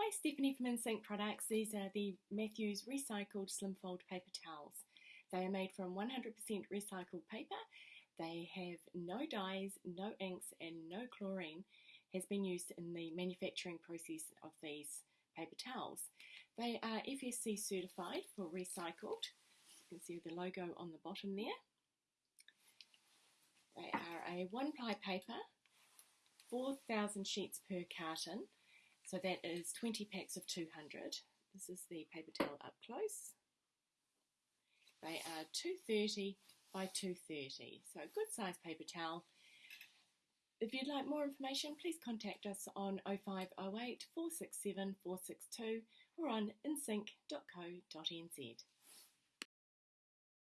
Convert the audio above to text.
Hi, Stephanie from InSync Products. These are the Matthews Recycled Slim Fold Paper Towels. They are made from 100% recycled paper. They have no dyes, no inks, and no chlorine has been used in the manufacturing process of these paper towels. They are FSC certified for recycled. You can see the logo on the bottom there. They are a one ply paper, 4,000 sheets per carton. So that is 20 packs of 200. This is the paper towel up close. They are 230 by 230, so a good size paper towel. If you'd like more information, please contact us on 0508 467 462 or on insync.co.nz.